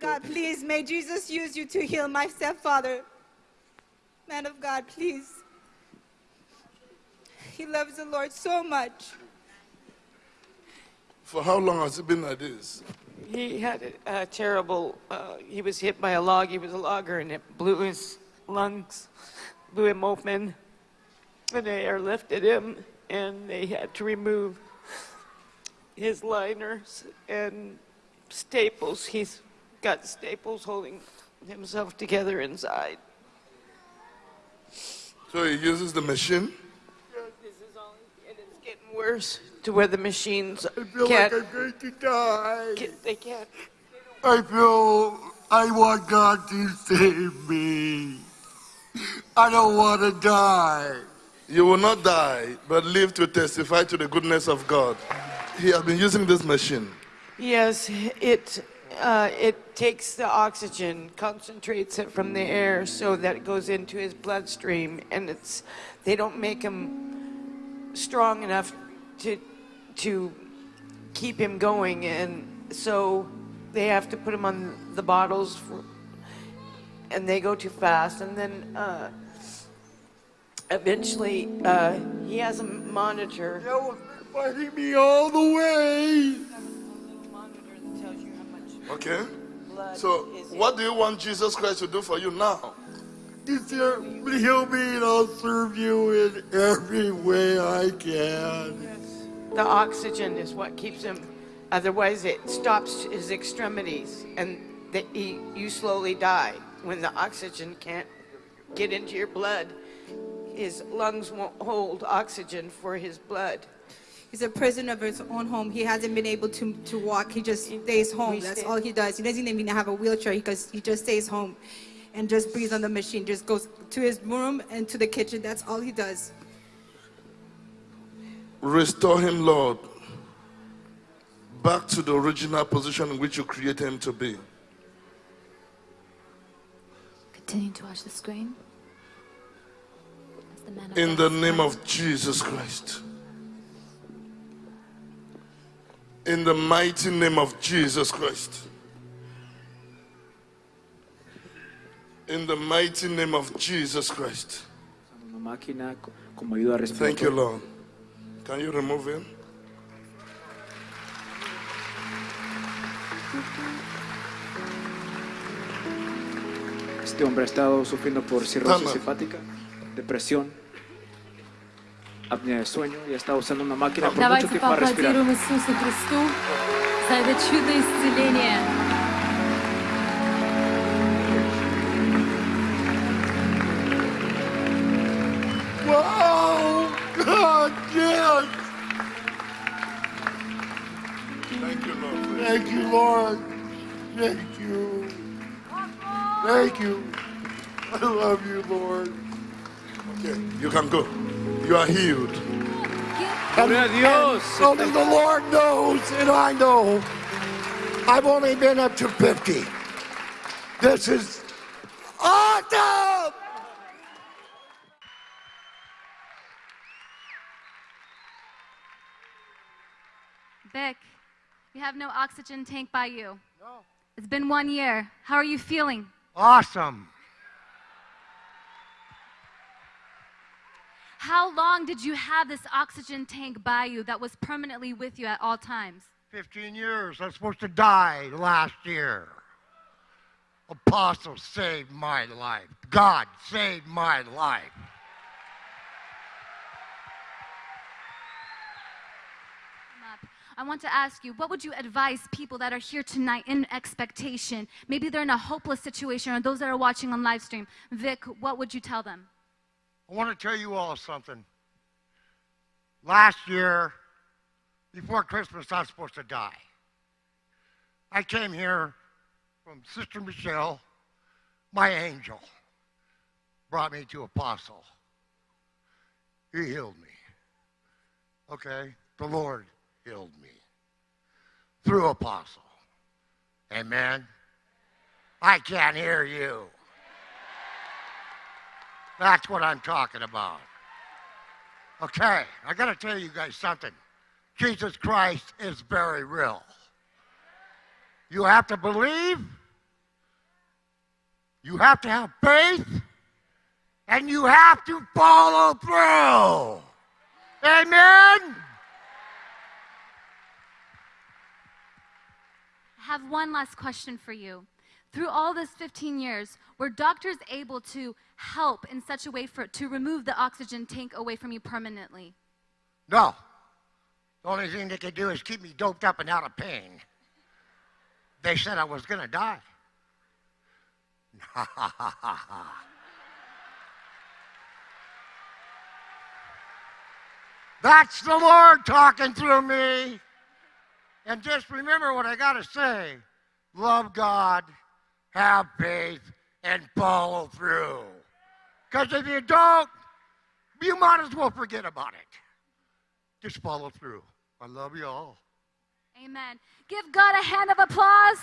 God, please, may Jesus use you to heal my stepfather. Man of God, please. He loves the Lord so much. For how long has it been like this? He had a, a terrible, uh, he was hit by a log. He was a logger and it blew his lungs, blew him open. And they airlifted him and they had to remove his liners and staples. He's got staples holding himself together inside. So he uses the machine? This is all, and it's getting worse to where the machines I feel can't, like I'm going to die. get- they can't. I feel I want God to save me. I don't want to die. You will not die, but live to testify to the goodness of God. He has been using this machine. Yes, it, uh, it takes the oxygen, concentrates it from the air so that it goes into his bloodstream, and it's, they don't make him strong enough to, to keep him going, and so they have to put him on the bottles, for, and they go too fast, and then, uh, eventually, uh, he has a monitor. That was fighting me all the way. Okay? blood So, what do you want Jesus Christ to do for you now? Just heal heal me and I'll serve you in every way I can. The oxygen is what keeps him, otherwise it stops his extremities and that he, you slowly die. When the oxygen can't get into your blood, his lungs won't hold oxygen for his blood. He's a prisoner of his own home. He hasn't been able to, to walk. He just stays home. That's all he does. He doesn't even have a wheelchair because he just stays home and just breathes on the machine. Just goes to his room and to the kitchen. That's all he does. Restore him, Lord, back to the original position in which you created him to be. Continue to watch the screen. The In the name of Jesus Christ. In the mighty name of Jesus Christ. In the mighty name of Jesus Christ. Una máquina co- como ayuda Thank you. Lord. Can you remove him? Este hombre ha estado sufriendo por cirrosis hepática, depresión, sueño ha estado usando una máquina por mucho Давайте tiempo para respirar. поаплодируем Иисусу Христу за это чудо исцеления. Wow! God, yes! Thank you, Lord. Thank you, Lord. Thank you. Thank you. I love you, Lord. Okay, you can go. You are healed. Gloria a Dios. Only the Lord knows, and I know. I've only been up to 50. This is awesome! Vic, you have no oxygen tank by you. No. It's been one year. How are you feeling? Awesome. How long did you have this oxygen tank by you that was permanently with you at all times? 15 years. I was supposed to die last year. Apostle saved my life. God saved my life. I want to ask you, what would you advise people that are here tonight in expectation? Maybe they're in a hopeless situation, or those that are watching on live stream. Vic, what would you tell them? I want to tell you all something. Last year, before Christmas, I was supposed to die. I came here from Sister Michelle, my angel, brought me to Apostle. He healed me. Okay? The Lord healed me through Apostle. Amen. I can't hear you. That's what I'm talking about. Okay, I got to tell you guys something. Jesus Christ is very real. You have to believe You have to have faith and you have to follow through. Amen. I have one last question for you. Through all this 15 years, were doctors able to help in such a way for to remove the oxygen tank away from you permanently? No. The only thing they could do is keep me doped up and out of pain. They said I was going to die. That's the Lord talking through me. And just remember what I got to say love God, have faith, and follow through. Because if you don't, you might as well forget about it. Just follow through. I love you all. Amen. Give God a hand of applause.